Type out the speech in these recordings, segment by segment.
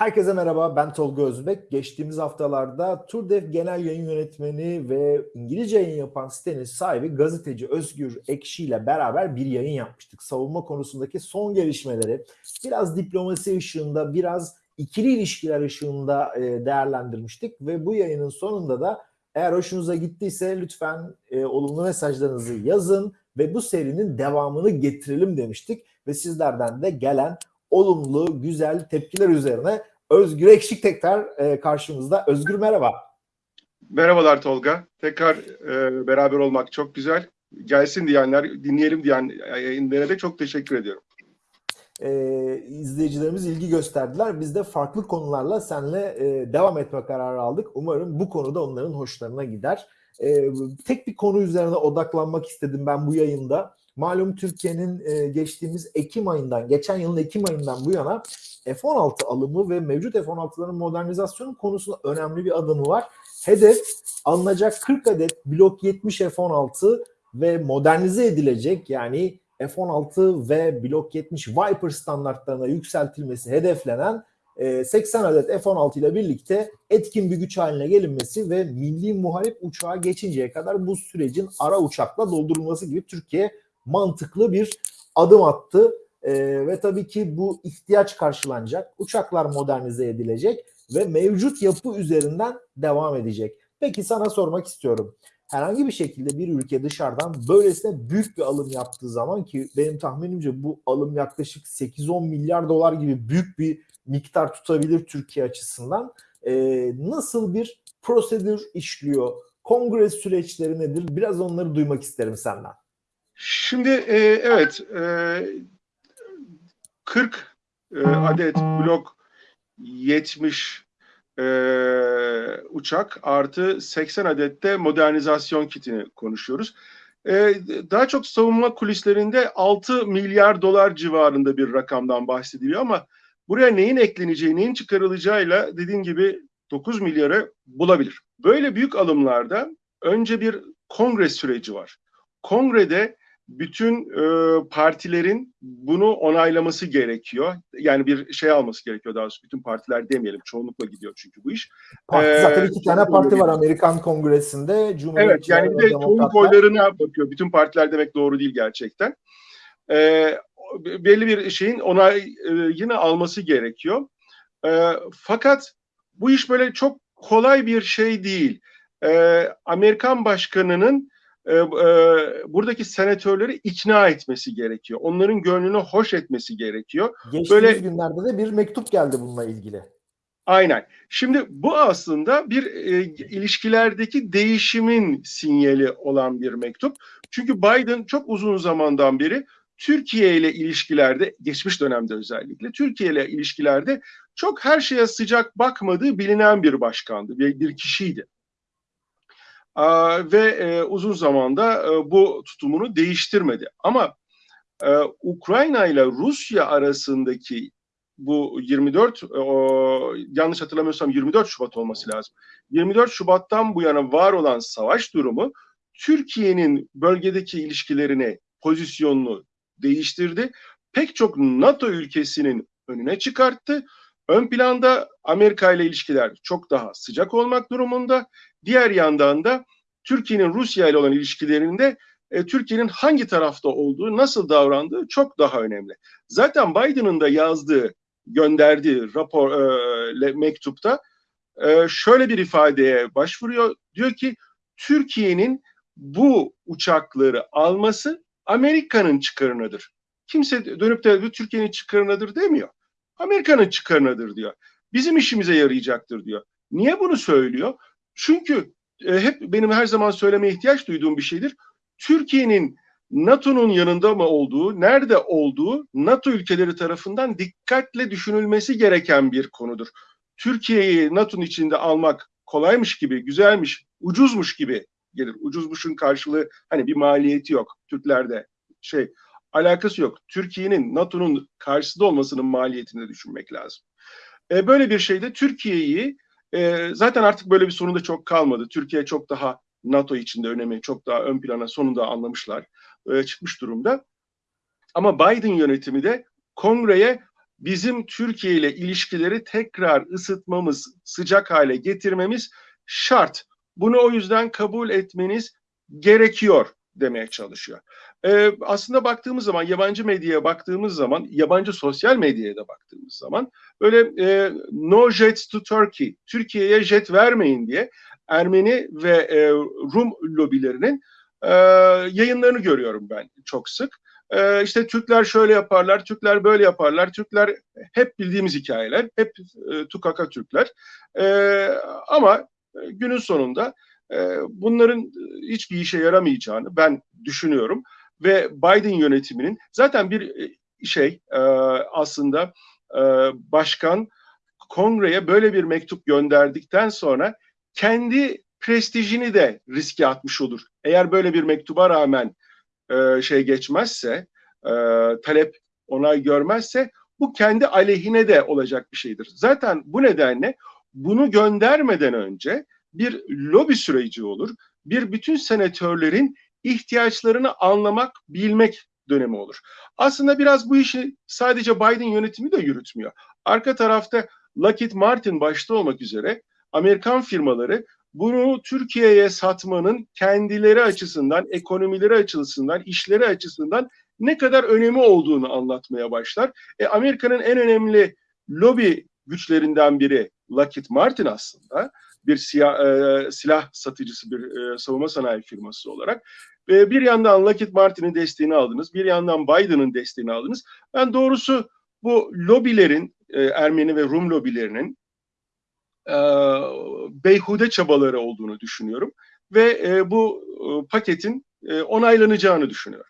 Herkese merhaba, ben Tolga Özbek. Geçtiğimiz haftalarda Turdev Genel Yayın Yönetmeni ve İngilizce yayın yapan sitenin sahibi gazeteci Özgür Ekşi ile beraber bir yayın yapmıştık. Savunma konusundaki son gelişmeleri biraz diplomasi ışığında, biraz ikili ilişkiler ışığında e, değerlendirmiştik ve bu yayının sonunda da eğer hoşunuza gittiyse lütfen e, olumlu mesajlarınızı yazın ve bu serinin devamını getirelim demiştik ve sizlerden de gelen olumlu, güzel tepkiler üzerine Özgür Ekşik tekrar e, karşımızda. Özgür merhaba. Merhabalar Tolga. Tekrar e, beraber olmak çok güzel. Gelsin diyenler, dinleyelim diyen yayınlara da çok teşekkür ediyorum. E, izleyicilerimiz ilgi gösterdiler. Biz de farklı konularla seninle e, devam etme kararı aldık. Umarım bu konuda onların hoşlarına gider. E, tek bir konu üzerine odaklanmak istedim ben bu yayında. Malum Türkiye'nin e, geçtiğimiz Ekim ayından, geçen yılın Ekim ayından bu yana F-16 alımı ve mevcut F-16'ların modernizasyonu konusunda önemli bir adımı var. Hedef alınacak 40 adet Blok 70 F-16 ve modernize edilecek yani F-16 ve Blok 70 Viper standartlarına yükseltilmesi hedeflenen 80 adet F-16 ile birlikte etkin bir güç haline gelinmesi ve milli muharip uçağa geçinceye kadar bu sürecin ara uçakla doldurulması gibi Türkiye mantıklı bir adım attı. E, ve tabii ki bu ihtiyaç karşılanacak. Uçaklar modernize edilecek ve mevcut yapı üzerinden devam edecek. Peki sana sormak istiyorum. Herhangi bir şekilde bir ülke dışarıdan böylesine büyük bir alım yaptığı zaman ki benim tahminimce bu alım yaklaşık 8-10 milyar dolar gibi büyük bir miktar tutabilir Türkiye açısından. E, nasıl bir prosedür işliyor? Kongre süreçleri nedir? Biraz onları duymak isterim senden. Şimdi e, evet e, 40 e, adet blok 70 e, uçak artı 80 adet de modernizasyon kitini konuşuyoruz. E, daha çok savunma kulislerinde 6 milyar dolar civarında bir rakamdan bahsediliyor ama buraya neyin ekleneceği, neyin çıkarılacağıyla dediğin gibi 9 milyarı bulabilir. Böyle büyük alımlarda önce bir kongre süreci var. Kongrede bütün e, partilerin bunu onaylaması gerekiyor. Yani bir şey alması gerekiyor daha doğrusu. Bütün partiler demeyelim. Çoğunlukla gidiyor çünkü bu iş. Parti, ee, zaten iki tane parti var Amerikan Kongresinde. Evet yani bir de çoğunluk oylarına bakıyor. Bütün partiler demek doğru değil gerçekten. Ee, belli bir şeyin onayını alması gerekiyor. Ee, fakat bu iş böyle çok kolay bir şey değil. Ee, Amerikan başkanının e, e, buradaki senatörleri ikna etmesi gerekiyor. Onların gönlünü hoş etmesi gerekiyor. Geçtiğimiz Böyle, günlerde de bir mektup geldi bununla ilgili. Aynen. Şimdi bu aslında bir e, ilişkilerdeki değişimin sinyali olan bir mektup. Çünkü Biden çok uzun zamandan beri Türkiye ile ilişkilerde, geçmiş dönemde özellikle Türkiye ile ilişkilerde çok her şeye sıcak bakmadığı bilinen bir başkandı, bir, bir kişiydi ve e, uzun zamanda e, bu tutumunu değiştirmedi. Ama e, Ukrayna ile Rusya arasındaki bu 24 yanlış hatırlamıyorsam 24 Şubat olması lazım. 24 Şubat'tan bu yana var olan savaş durumu Türkiye'nin bölgedeki ilişkilerini, pozisyonunu değiştirdi. Pek çok NATO ülkesinin önüne çıkarttı. Ön planda Amerika ile ilişkiler çok daha sıcak olmak durumunda. Diğer yandan da Türkiye'nin Rusya ile olan ilişkilerinde e, Türkiye'nin hangi tarafta olduğu, nasıl davrandığı çok daha önemli. Zaten Biden'ın da yazdığı, gönderdiği rapor e, mektupta e, şöyle bir ifadeye başvuruyor. Diyor ki Türkiye'nin bu uçakları alması Amerika'nın çıkarınadır. Kimse dönüp de Türkiye'nin çıkarınadır demiyor. Amerika'nın çıkarınadır diyor. Bizim işimize yarayacaktır diyor. Niye bunu söylüyor? Çünkü e, hep benim her zaman söylemeye ihtiyaç duyduğum bir şeydir. Türkiye'nin NATO'nun yanında mı olduğu, nerede olduğu NATO ülkeleri tarafından dikkatle düşünülmesi gereken bir konudur. Türkiye'yi NATO'nun içinde almak kolaymış gibi, güzelmiş, ucuzmuş gibi gelir. Ucuzmuşun karşılığı hani bir maliyeti yok Türklerde şey alakası yok. Türkiye'nin NATO'nun karşısında olmasının maliyetini düşünmek lazım. E, böyle bir şeyde Türkiye'yi e, zaten artık böyle bir sorun da çok kalmadı. Türkiye çok daha NATO içinde önemi çok daha ön plana sonunda anlamışlar. E, çıkmış durumda. Ama Biden yönetimi de kongreye bizim Türkiye ile ilişkileri tekrar ısıtmamız, sıcak hale getirmemiz şart. Bunu o yüzden kabul etmeniz gerekiyor demeye çalışıyor. Ee, aslında baktığımız zaman yabancı medyaya baktığımız zaman yabancı sosyal medyaya da baktığımız zaman böyle e, no jets to Turkey Türkiye'ye jet vermeyin diye Ermeni ve e, Rum lobilerinin e, yayınlarını görüyorum ben çok sık. E, işte Türkler şöyle yaparlar, Türkler böyle yaparlar, Türkler hep bildiğimiz hikayeler, hep e, tukaka Türkler. E, ama günün sonunda e, bunların hiçbir işe yaramayacağını ben düşünüyorum ve Biden yönetiminin zaten bir şey e, aslında e, başkan kongreye böyle bir mektup gönderdikten sonra kendi prestijini de riske atmış olur. Eğer böyle bir mektuba rağmen e, şey geçmezse, e, talep onay görmezse bu kendi aleyhine de olacak bir şeydir. Zaten bu nedenle bunu göndermeden önce bir lobi süreci olur. Bir bütün senatörlerin ihtiyaçlarını anlamak, bilmek dönemi olur. Aslında biraz bu işi sadece Biden yönetimi de yürütmüyor. Arka tarafta Lockheed Martin başta olmak üzere Amerikan firmaları bunu Türkiye'ye satmanın kendileri açısından, ekonomileri açısından, işleri açısından ne kadar önemi olduğunu anlatmaya başlar. E, Amerika'nın en önemli lobi güçlerinden biri Lockheed Martin aslında bir siyah, e, silah satıcısı bir e, savunma sanayi firması olarak. Ve bir yandan Lockheed Martin'in desteğini aldınız, bir yandan Biden'ın desteğini aldınız. Ben doğrusu bu lobilerin, e, Ermeni ve Rum lobilerinin e, beyhude çabaları olduğunu düşünüyorum. Ve e, bu e, paketin e, onaylanacağını düşünüyorum.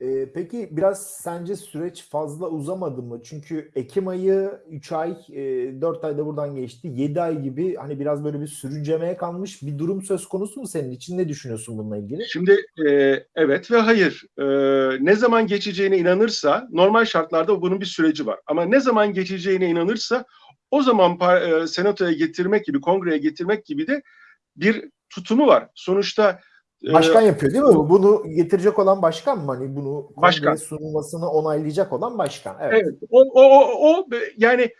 E, peki biraz sence süreç fazla uzamadı mı? Çünkü Ekim ayı 3 ay, e, 4 ayda buradan geçti. 7 ay gibi hani biraz böyle bir sürüncemeye kalmış bir durum söz konusu mu senin için? Ne düşünüyorsun bununla ilgili? Şimdi e, evet ve hayır. E, ne zaman geçeceğine inanırsa normal şartlarda bunun bir süreci var. Ama ne zaman geçeceğine inanırsa o zaman e, senatoya getirmek gibi, kongreye getirmek gibi de bir tutumu var. Sonuçta Başkan yapıyor değil mi? Bunu getirecek olan başkan mı? Hani bunu başkan sunulmasını onaylayacak olan başkan. Evet. evet. O, o, o, o yani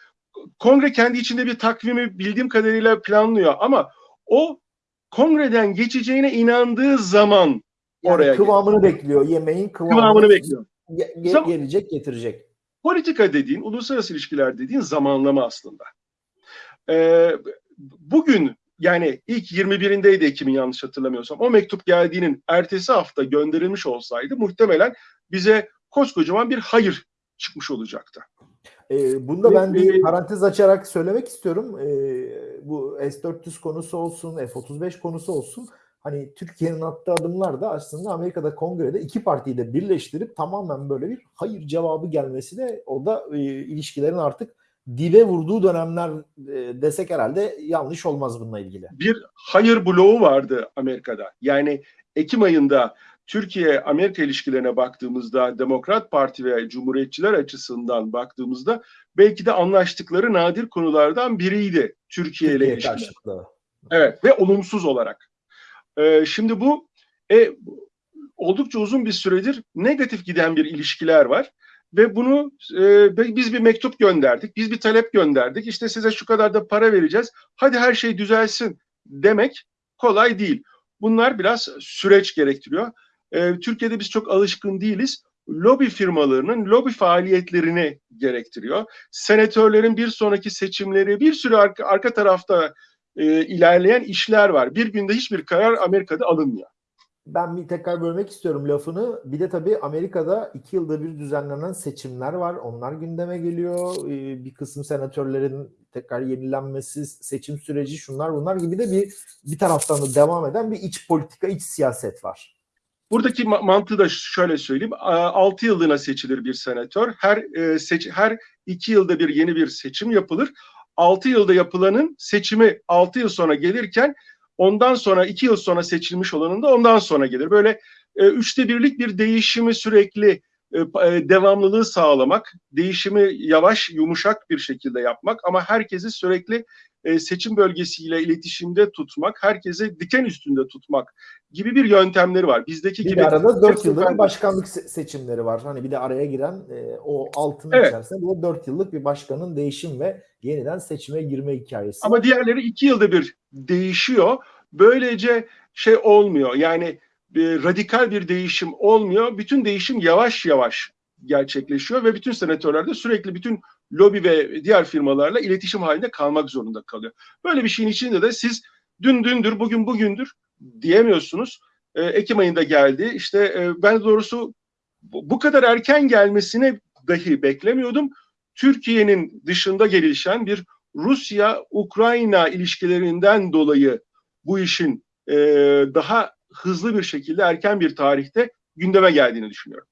kongre kendi içinde bir takvimi bildiğim kadarıyla planlıyor ama o kongreden geçeceğine inandığı zaman yani oraya kıvamını geliyor. bekliyor. Yemeğin kıvamını, kıvamını bekliyor. Ge- Zam- gelecek, getirecek. Politika dediğin, uluslararası ilişkiler dediğin zamanlama aslında. Ee, bugün yani ilk 21'indeydi Ekim'in yanlış hatırlamıyorsam. O mektup geldiğinin ertesi hafta gönderilmiş olsaydı muhtemelen bize koskocaman bir hayır çıkmış olacaktı. E, bunda ben bir parantez açarak söylemek istiyorum. E, bu S-400 konusu olsun, F-35 konusu olsun. Hani Türkiye'nin attığı adımlar da aslında Amerika'da kongrede iki partiyi de birleştirip tamamen böyle bir hayır cevabı gelmesi de o da e, ilişkilerin artık dibe vurduğu dönemler e, desek herhalde yanlış olmaz bununla ilgili. Bir hayır bloğu vardı Amerika'da. Yani Ekim ayında Türkiye-Amerika ilişkilerine baktığımızda Demokrat Parti ve Cumhuriyetçiler açısından baktığımızda belki de anlaştıkları nadir konulardan biriydi Türkiye, ile ilişkiler. Evet ve olumsuz olarak. Ee, şimdi bu e, oldukça uzun bir süredir negatif giden bir ilişkiler var ve bunu e, biz bir mektup gönderdik, biz bir talep gönderdik. İşte size şu kadar da para vereceğiz. Hadi her şey düzelsin demek kolay değil. Bunlar biraz süreç gerektiriyor. E, Türkiye'de biz çok alışkın değiliz. Lobi firmalarının lobi faaliyetlerini gerektiriyor. Senatörlerin bir sonraki seçimleri, bir sürü arka, arka tarafta e, ilerleyen işler var. Bir günde hiçbir karar Amerika'da alınmıyor ben bir tekrar bölmek istiyorum lafını. Bir de tabii Amerika'da iki yılda bir düzenlenen seçimler var. Onlar gündeme geliyor. Ee, bir kısım senatörlerin tekrar yenilenmesi, seçim süreci şunlar bunlar gibi de bir bir taraftan da devam eden bir iç politika, iç siyaset var. Buradaki mantığı da şöyle söyleyeyim. 6 yıllığına seçilir bir senatör. Her e, seç her 2 yılda bir yeni bir seçim yapılır. 6 yılda yapılanın seçimi 6 yıl sonra gelirken Ondan sonra iki yıl sonra seçilmiş olanın da ondan sonra gelir. Böyle e, üçte birlik bir değişimi sürekli e, e, devamlılığı sağlamak, değişimi yavaş, yumuşak bir şekilde yapmak ama herkesi sürekli e, seçim bölgesiyle iletişimde tutmak, herkesi diken üstünde tutmak gibi bir yöntemleri var. Bizdeki bir gibi arada 4 hep yıllık bir başkanlık se- seçimleri var. Hani bir de araya giren e, o altının Evet. içerisinde bu 4 yıllık bir başkanın değişim ve yeniden seçime girme hikayesi. Ama diğerleri iki yılda bir değişiyor. Böylece şey olmuyor. Yani e, radikal bir değişim olmuyor. Bütün değişim yavaş yavaş gerçekleşiyor ve bütün senatörler de sürekli bütün lobi ve diğer firmalarla iletişim halinde kalmak zorunda kalıyor. Böyle bir şeyin içinde de siz dün dündür, bugün bugündür diyemiyorsunuz. E, Ekim ayında geldi. İşte e, ben doğrusu bu kadar erken gelmesini dahi beklemiyordum. Türkiye'nin dışında gelişen bir Rusya-Ukrayna ilişkilerinden dolayı bu işin e, daha hızlı bir şekilde erken bir tarihte gündeme geldiğini düşünüyorum.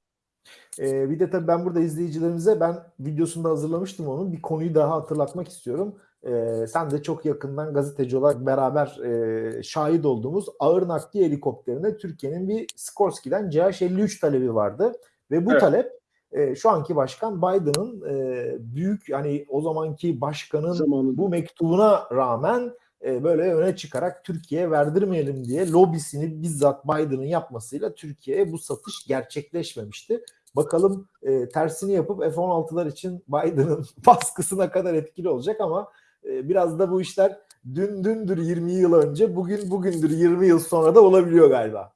Ee, bir de tabii ben burada izleyicilerimize ben videosunda hazırlamıştım onun. Bir konuyu daha hatırlatmak istiyorum. Ee, sen de çok yakından gazeteci olarak beraber e, şahit olduğumuz ağır nakliye helikopterine Türkiye'nin bir Skorsky'den CH-53 talebi vardı. Ve bu Evet. talep e, şu anki başkan Biden'ın e, büyük hani o zamanki başkanın Zamanında. bu mektubuna rağmen e, böyle öne çıkarak Türkiye'ye verdirmeyelim diye lobisini bizzat Biden'ın yapmasıyla Türkiye'ye bu satış gerçekleşmemişti. Bakalım e, tersini yapıp F-16'lar için Biden'ın baskısına kadar etkili olacak ama e, biraz da bu işler dün dündür 20 yıl önce bugün bugündür 20 yıl sonra da olabiliyor galiba.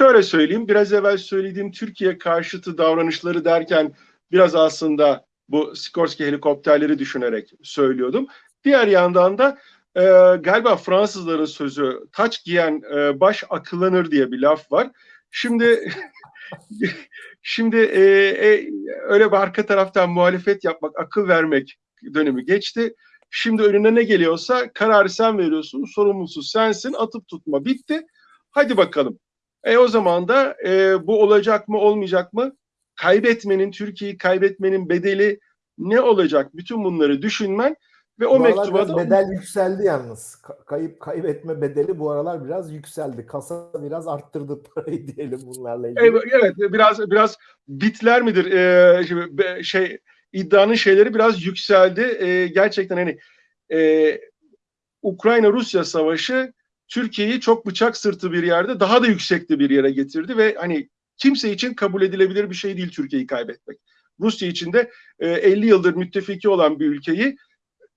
Şöyle söyleyeyim, biraz evvel söylediğim Türkiye karşıtı davranışları derken biraz aslında bu Sikorsky helikopterleri düşünerek söylüyordum. Diğer yandan da e, galiba Fransızların sözü taç giyen e, baş akıllanır diye bir laf var. Şimdi şimdi e, e, öyle bir arka taraftan muhalefet yapmak, akıl vermek dönemi geçti. Şimdi önüne ne geliyorsa kararı sen veriyorsun, sorumlusu sensin, atıp tutma bitti. Hadi bakalım. E o zaman da e, bu olacak mı olmayacak mı? Kaybetmenin, Türkiye'yi kaybetmenin bedeli ne olacak? Bütün bunları düşünmen ve o bu mektuba da bedel yükseldi yalnız. Ka- kayıp kaybetme bedeli bu aralar biraz yükseldi. Kasa biraz arttırdı parayı diyelim bunlarla ilgili. Evet, evet biraz biraz bitler midir Ee, şey iddianın şeyleri biraz yükseldi. Ee, gerçekten hani e, Ukrayna-Rusya savaşı Türkiye'yi çok bıçak sırtı bir yerde daha da yüksekte bir yere getirdi ve hani kimse için kabul edilebilir bir şey değil Türkiye'yi kaybetmek. Rusya için de e, 50 yıldır müttefiki olan bir ülkeyi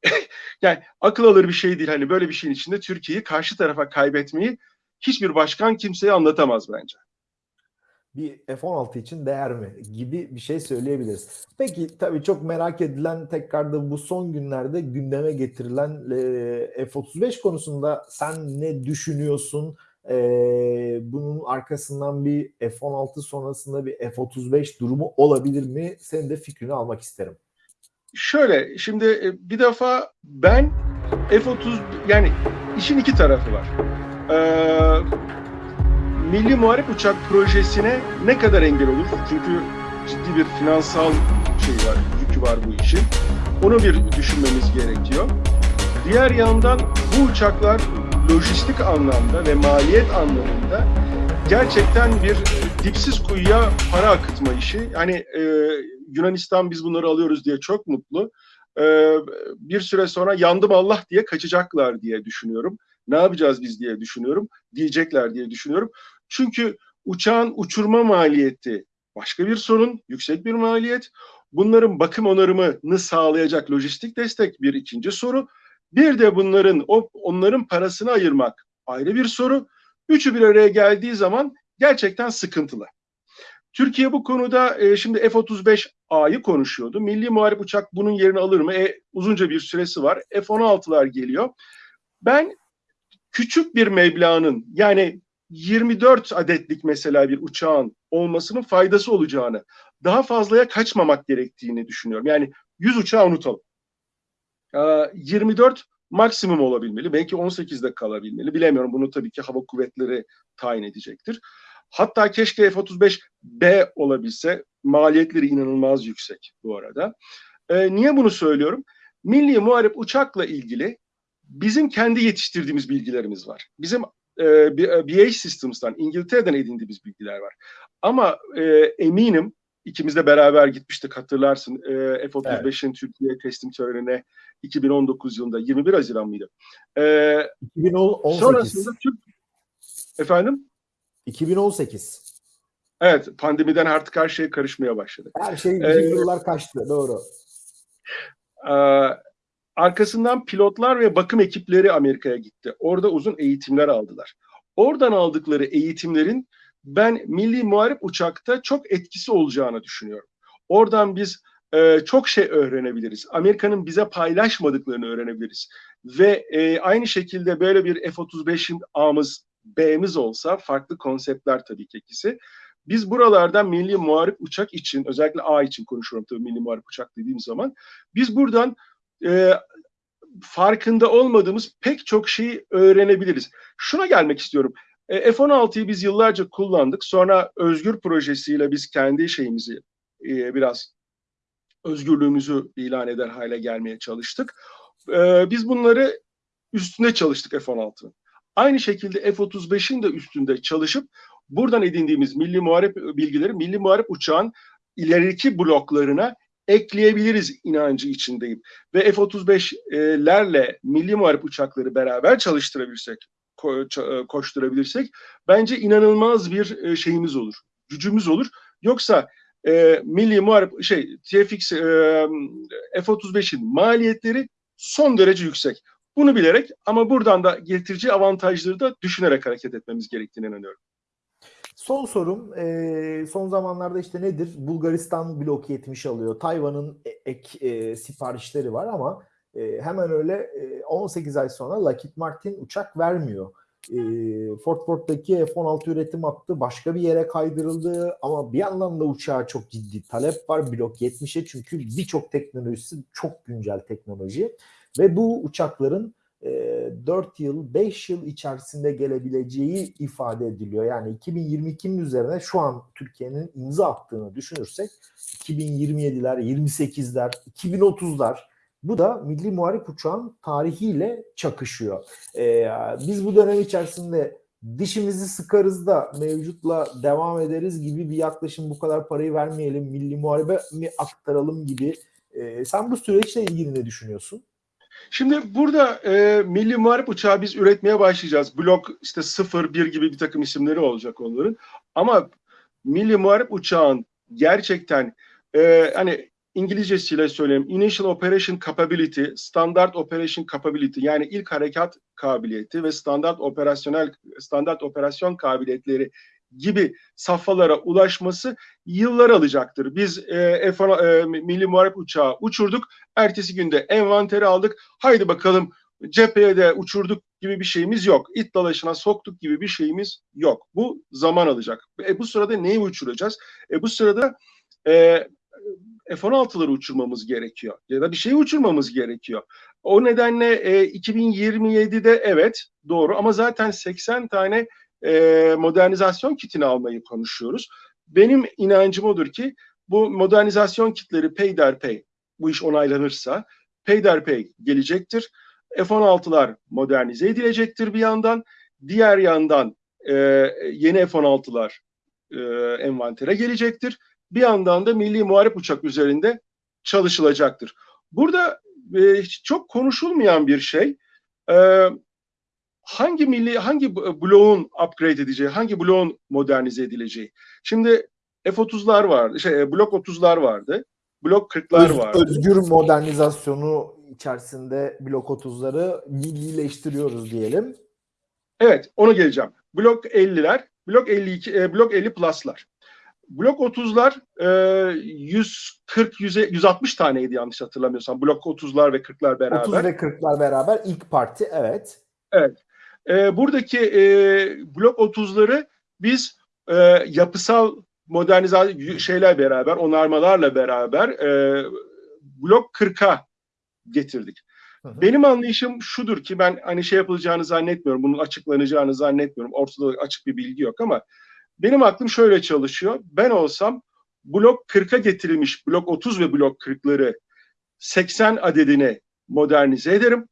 yani akıl alır bir şey değil. Hani böyle bir şeyin içinde Türkiye'yi karşı tarafa kaybetmeyi hiçbir başkan kimseye anlatamaz bence. Bir F-16 için değer mi gibi bir şey söyleyebiliriz. Peki tabii çok merak edilen tekrar da bu son günlerde gündeme getirilen e, F-35 konusunda sen ne düşünüyorsun? Bunun arkasından bir F-16 sonrasında bir F-35 durumu olabilir mi? Senin de fikrini almak isterim. Şöyle şimdi e, bir defa ben F-30 yani işin iki tarafı var. Ee, Milli Muharip Uçak projesine ne kadar engel olur? Çünkü ciddi bir finansal şey var, yükü var bu işin. Onu bir düşünmemiz gerekiyor. Diğer yandan bu uçaklar lojistik anlamda ve maliyet anlamında gerçekten bir e, dipsiz kuyuya para akıtma işi. Yani e, Yunanistan biz bunları alıyoruz diye çok mutlu. E, bir süre sonra yandım Allah diye kaçacaklar diye düşünüyorum. Ne yapacağız biz diye düşünüyorum. Diyecekler diye düşünüyorum. Çünkü uçağın uçurma maliyeti başka bir sorun, yüksek bir maliyet. Bunların bakım onarımını sağlayacak lojistik destek bir ikinci soru. Bir de bunların o onların parasını ayırmak ayrı bir soru. Üçü bir araya geldiği zaman gerçekten sıkıntılı. Türkiye bu konuda e, şimdi F-35A'yı konuşuyordu. Milli Muharip Uçak bunun yerini alır mı? E, uzunca bir süresi var. F-16'lar geliyor. Ben küçük bir meblağın yani 24 adetlik mesela bir uçağın olmasının faydası olacağını, daha fazlaya kaçmamak gerektiğini düşünüyorum. Yani 100 uçağı unutalım. Ee, 24 maksimum olabilmeli. Belki 18'de kalabilmeli. Bilemiyorum. Bunu tabii ki hava kuvvetleri tayin edecektir. Hatta keşke F-35B olabilse. Maliyetleri inanılmaz yüksek bu arada. Ee, niye bunu söylüyorum? Milli Muharip Uçak'la ilgili bizim kendi yetiştirdiğimiz bilgilerimiz var. Bizim e, BAE Systems'tan, İngiltere'den edindiğimiz bilgiler var. Ama e, eminim ikimiz de beraber gitmiştik hatırlarsın. E, F-35'in Türkiye teslim törenine 2019 yılında 21 Haziran mıydı? E, 2018. sonrasında Türk efendim 2018. evet pandemiden artık her şey karışmaya başladı. Her şey Ee, yıllar kaçtı. Doğru. Ee, arkasından pilotlar ve bakım ekipleri Amerika'ya gitti. Orada uzun eğitimler aldılar. Oradan aldıkları eğitimlerin ben milli muharip uçakta çok etkisi olacağını düşünüyorum. Oradan biz e, çok şey öğrenebiliriz. Amerika'nın bize paylaşmadıklarını öğrenebiliriz. Ve e, aynı şekilde böyle bir F-35'in A'mız, B'miz olsa farklı konseptler tabii ki ikisi. Biz buralardan milli muharip uçak için, özellikle A için konuşuyorum tabii milli muharip uçak dediğim zaman. Biz buradan e, farkında olmadığımız pek çok şeyi öğrenebiliriz. Şuna gelmek istiyorum. E, F-16'yı biz yıllarca kullandık. Sonra Özgür projesiyle biz kendi şeyimizi e, biraz özgürlüğümüzü ilan eder hale gelmeye çalıştık. E, biz bunları üstünde çalıştık F-16'nın. Aynı şekilde F-35'in de üstünde çalışıp buradan edindiğimiz milli muharip bilgileri milli muharip uçağın ileriki bloklarına ekleyebiliriz inancı içindeyim. Ve F-35'lerle milli muharip uçakları beraber çalıştırabilirsek, ko- koşturabilirsek bence inanılmaz bir e, şeyimiz olur, gücümüz olur. Yoksa e, milli muharip şey TFX e, F-35'in maliyetleri son derece yüksek. Bunu bilerek ama buradan da getireceği avantajları da düşünerek hareket etmemiz gerektiğine inanıyorum. Son sorum, e, son zamanlarda işte nedir? Bulgaristan blok 70 alıyor. Tayvan'ın e- ek e, siparişleri var ama e, hemen öyle e, 18 ay sonra Lockheed Martin uçak vermiyor. E, Fort Worth'taki F-16 üretim hattı başka bir yere kaydırıldı ama bir yandan da uçağa çok ciddi talep var blok 70'e çünkü birçok teknolojisi çok güncel teknoloji ve bu uçakların 4 yıl, 5 yıl içerisinde gelebileceği ifade ediliyor. Yani 2022'nin üzerine şu an Türkiye'nin imza attığını düşünürsek 2027'ler, 28'ler, 2030'lar bu da Milli Muharip Uçağın tarihiyle çakışıyor. E, biz bu dönem içerisinde dişimizi sıkarız da mevcutla devam ederiz gibi bir yaklaşım bu kadar parayı vermeyelim, Milli Muharebe mi aktaralım gibi. E, sen bu süreçle ilgili ne düşünüyorsun? Şimdi burada e, Milli Muharip Uçağı biz üretmeye başlayacağız. Blok işte 0, 1 gibi bir takım isimleri olacak onların. Ama Milli Muharip Uçağın gerçekten e, hani İngilizcesiyle söyleyeyim. Initial Operation Capability, Standard Operation Capability yani ilk harekat kabiliyeti ve standart operasyonel standart operasyon kabiliyetleri gibi safhalara ulaşması yıllar alacaktır. Biz e, F e, Milli Muharip Uçağı uçurduk. Ertesi günde envanteri aldık. Haydi bakalım cepheye de uçurduk gibi bir şeyimiz yok. İt dalaşına soktuk gibi bir şeyimiz yok. Bu zaman alacak. E, bu sırada neyi uçuracağız? E, bu sırada e, F-16'ları uçurmamız gerekiyor. Ya da bir şey uçurmamız gerekiyor. O nedenle e, 2027'de evet doğru ama zaten 80 tane e, modernizasyon kitini almayı konuşuyoruz. Benim inancım odur ki bu modernizasyon kitleri peyderpey bu iş onaylanırsa peyderpey gelecektir. F-16'lar modernize edilecektir bir yandan. Diğer yandan e, yeni F-16'lar e, envantere gelecektir. Bir yandan da milli muharip uçak üzerinde çalışılacaktır. Burada e, çok konuşulmayan bir şey. E, hangi milli hangi bloğun upgrade edeceği, hangi bloğun modernize edileceği. Şimdi F-30'lar vardı, şey blok 30'lar vardı. Blok 40'lar Öz, vardı. Özgür modernizasyonu içerisinde blok 30'ları millileştiriyoruz diyelim. Evet, onu geleceğim. Blok 50'ler, blok 52, e, blok 50 plus'lar. Blok 30'lar e, 140 100, 160 taneydi yanlış hatırlamıyorsam. Blok 30'lar ve 40'lar beraber. 30 ve 40'lar beraber ilk parti evet. Evet. E, buradaki e, blok 30'ları biz e, yapısal modernizasyon şeyler beraber, onarmalarla beraber e, blok 40'a getirdik. Hı hı. Benim anlayışım şudur ki ben hani şey yapılacağını zannetmiyorum, bunun açıklanacağını zannetmiyorum. Ortada açık bir bilgi yok ama benim aklım şöyle çalışıyor. Ben olsam blok 40'a getirilmiş blok 30 ve blok 40'ları 80 adedine modernize ederim.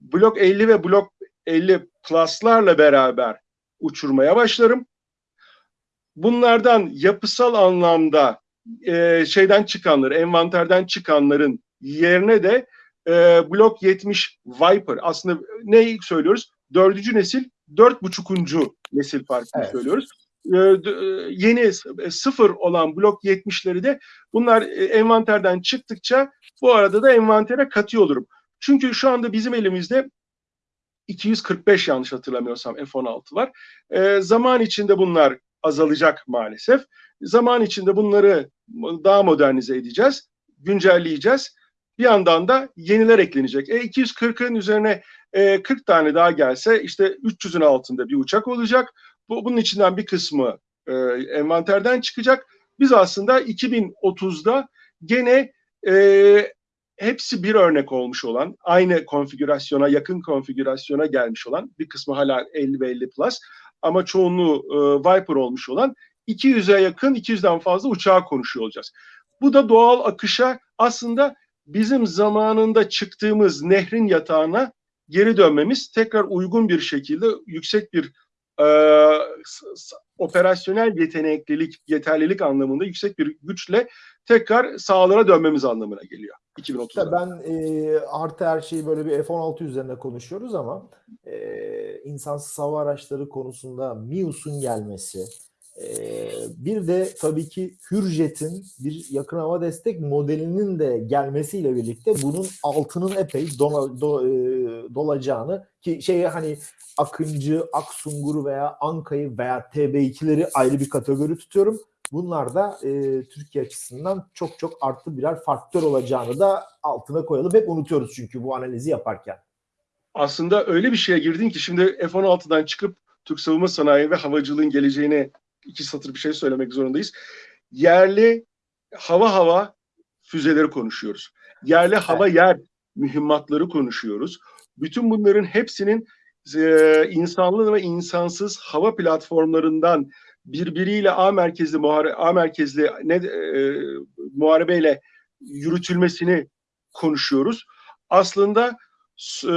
Blok 50 ve blok 50 plus'larla beraber uçurmaya başlarım. Bunlardan yapısal anlamda e, şeyden çıkanları, envanterden çıkanların yerine de e, Blok 70 Viper aslında ne söylüyoruz? Dördüncü nesil, dört buçukuncu nesil farkını Evet. söylüyoruz. E, e, yeni e, sıfır olan Blok 70'leri de bunlar e, envanterden çıktıkça bu arada da envantere katıyor olurum. Çünkü şu anda bizim elimizde 245 yanlış hatırlamıyorsam F-16'lar. E, zaman içinde bunlar azalacak maalesef. Zaman içinde bunları daha modernize edeceğiz, güncelleyeceğiz. Bir yandan da yeniler eklenecek. E 240'ın üzerine e, 40 tane daha gelse işte 300'ün altında bir uçak olacak. Bu, bunun içinden bir kısmı e, envanterden çıkacak. Biz aslında 2030'da gene e, hepsi bir örnek olmuş olan, aynı konfigürasyona, yakın konfigürasyona gelmiş olan, bir kısmı hala 50 ve 50 plus ama çoğunluğu e, Viper olmuş olan 200'e yakın, 200'den fazla uçağa konuşuyor olacağız. Bu da doğal akışa aslında bizim zamanında çıktığımız nehrin yatağına geri dönmemiz, tekrar uygun bir şekilde yüksek bir e, operasyonel yeteneklilik, yeterlilik anlamında yüksek bir güçle tekrar sahalara dönmemiz anlamına geliyor 2030'da. İşte ben e, artı her şeyi böyle bir F-16 üzerine konuşuyoruz ama e, insansız hava araçları konusunda MİUS'un gelmesi, e, bir de tabii ki Hürjet'in bir yakın hava destek modelinin de gelmesiyle birlikte bunun altının epey dona- do- e, dolacağını ki şeye hani Akıncı, Aksungur veya Anka'yı veya TB2'leri ayrı bir kategori tutuyorum. Bunlar da e, Türkiye açısından çok çok artı birer faktör olacağını da altına koyalım. Hep unutuyoruz çünkü bu analizi yaparken. aslında öyle bir şeye girdin ki şimdi F-16'dan çıkıp Türk savunma sanayi ve havacılığın geleceğine iki satır bir şey söylemek zorundayız. Yerli hava hava füzeleri konuşuyoruz. Yerli hava yer mühimmatları konuşuyoruz. Bütün bunların hepsinin e, insanlı ve insansız hava platformlarından birbiriyle A merkezli muhare A merkezli ne e, muharebeyle yürütülmesini konuşuyoruz. Aslında e,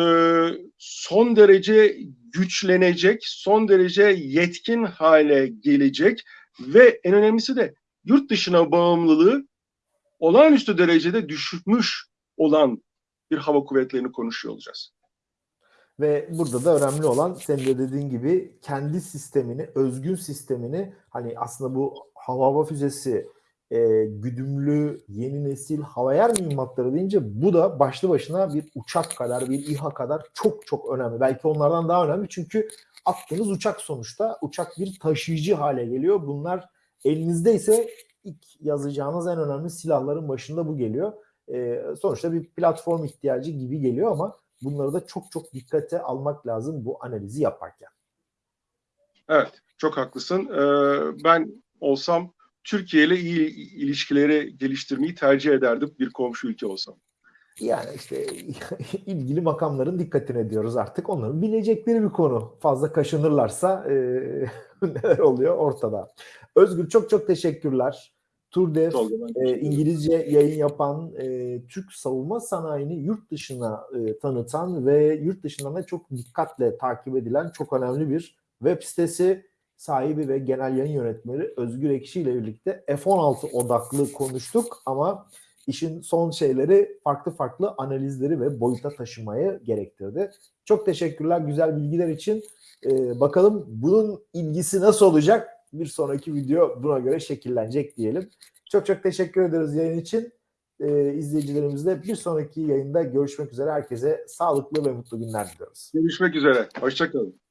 son derece güçlenecek, son derece yetkin hale gelecek ve en önemlisi de yurt dışına bağımlılığı olağanüstü derecede düşmüş olan bir hava kuvvetlerini konuşuyor olacağız. Ve burada da önemli olan senin de dediğin gibi kendi sistemini, özgün sistemini hani aslında bu hava hava füzesi, e, güdümlü yeni nesil hava yer mühimmatları deyince bu da başlı başına bir uçak kadar, bir İHA kadar çok çok önemli. Belki onlardan daha önemli çünkü attığınız uçak sonuçta uçak bir taşıyıcı hale geliyor. Bunlar elinizde ise ilk yazacağınız en önemli silahların başında bu geliyor. E, sonuçta bir platform ihtiyacı gibi geliyor ama bunları da çok çok dikkate almak lazım bu analizi yaparken. Evet, çok haklısın. Ee, ben olsam Türkiye ile iyi ilişkileri geliştirmeyi tercih ederdim bir komşu ülke olsam. Yani işte ilgili makamların dikkatine diyoruz artık. Onların bilecekleri bir konu. Fazla kaşınırlarsa e, neler oluyor ortada. Özgür çok çok teşekkürler. Turdev e. İngilizce yayın yapan e, Türk savunma sanayini yurt dışına e, tanıtan ve yurt dışından da çok dikkatle takip edilen çok önemli bir web sitesi sahibi ve genel yayın yönetmeni Özgür Ekşi ile birlikte F-16 odaklı konuştuk ama işin son şeyleri farklı farklı analizleri ve boyuta taşımayı gerektirdi. Çok teşekkürler güzel bilgiler için. E, bakalım bunun ilgisi nasıl olacak? Bir sonraki video buna göre şekillenecek diyelim. Çok çok teşekkür ederiz yayın için. Ee, izleyicilerimizle bir sonraki yayında görüşmek üzere. Herkese sağlıklı ve mutlu günler diliyoruz. Görüşmek üzere. Hoşçakalın.